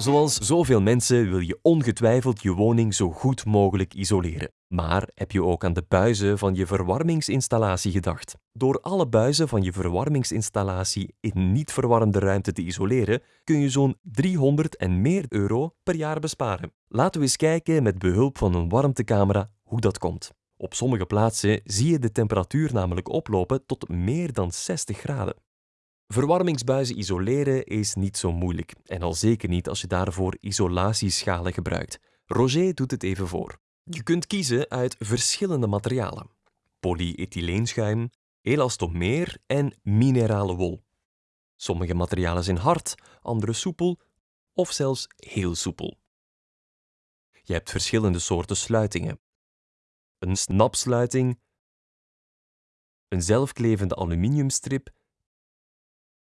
Zoals zoveel mensen wil je ongetwijfeld je woning zo goed mogelijk isoleren. Maar heb je ook aan de buizen van je verwarmingsinstallatie gedacht? Door alle buizen van je verwarmingsinstallatie in niet verwarmde ruimte te isoleren, kun je zo'n 300 en meer euro per jaar besparen. Laten we eens kijken met behulp van een warmtecamera hoe dat komt. Op sommige plaatsen zie je de temperatuur namelijk oplopen tot meer dan 60 graden. Verwarmingsbuizen isoleren is niet zo moeilijk en al zeker niet als je daarvoor isolatieschalen gebruikt. Roger doet het even voor. Je kunt kiezen uit verschillende materialen: polyethyleenschuim, elastomeer en minerale wol. Sommige materialen zijn hard, andere soepel of zelfs heel soepel. Je hebt verschillende soorten sluitingen. Een snapsluiting, een zelfklevende aluminiumstrip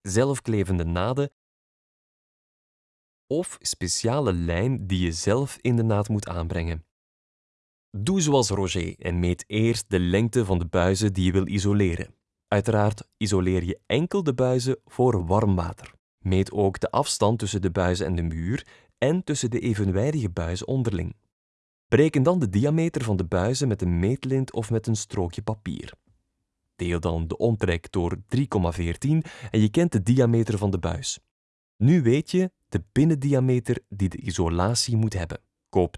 zelfklevende naden of speciale lijm die je zelf in de naad moet aanbrengen. Doe zoals Roger en meet eerst de lengte van de buizen die je wil isoleren. Uiteraard isoleer je enkel de buizen voor warm water. Meet ook de afstand tussen de buizen en de muur en tussen de evenwijdige buizen onderling. Bereken dan de diameter van de buizen met een meetlint of met een strookje papier. Deel dan de omtrek door 3,14 en je kent de diameter van de buis. Nu weet je de binnendiameter die de isolatie moet hebben. Koop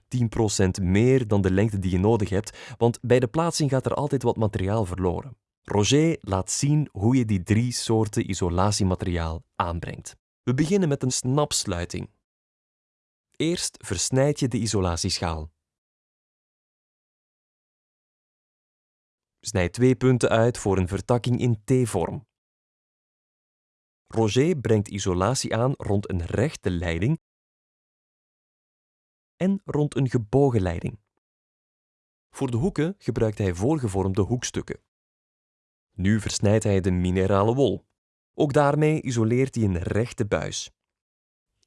10% meer dan de lengte die je nodig hebt, want bij de plaatsing gaat er altijd wat materiaal verloren. Roger laat zien hoe je die drie soorten isolatiemateriaal aanbrengt. We beginnen met een snapsluiting. Eerst versnijd je de isolatieschaal. Snijd twee punten uit voor een vertakking in T-vorm. Roger brengt isolatie aan rond een rechte leiding en rond een gebogen leiding. Voor de hoeken gebruikt hij voorgevormde hoekstukken. Nu versnijdt hij de minerale wol. Ook daarmee isoleert hij een rechte buis.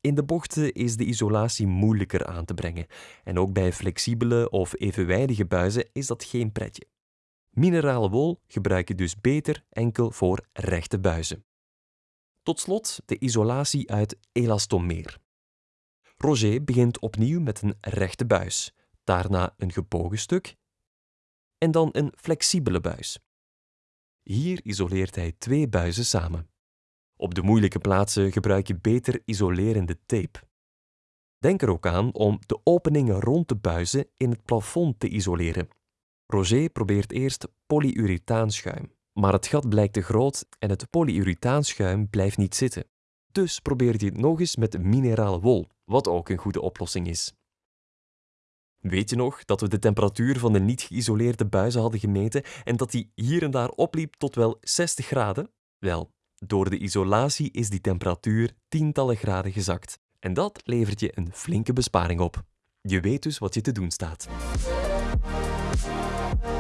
In de bochten is de isolatie moeilijker aan te brengen en ook bij flexibele of evenwijdige buizen is dat geen pretje. Minerale wol gebruik je dus beter enkel voor rechte buizen. Tot slot de isolatie uit elastomeer. Roger begint opnieuw met een rechte buis, daarna een gebogen stuk en dan een flexibele buis. Hier isoleert hij twee buizen samen. Op de moeilijke plaatsen gebruik je beter isolerende tape. Denk er ook aan om de openingen rond de buizen in het plafond te isoleren. Roger probeert eerst polyurethaanschuim, maar het gat blijkt te groot en het polyurethaanschuim blijft niet zitten. Dus probeert hij het nog eens met minerale wol, wat ook een goede oplossing is. Weet je nog dat we de temperatuur van de niet geïsoleerde buizen hadden gemeten en dat die hier en daar opliep tot wel 60 graden? Wel, door de isolatie is die temperatuur tientallen graden gezakt. En dat levert je een flinke besparing op. Je weet dus wat je te doen staat. Música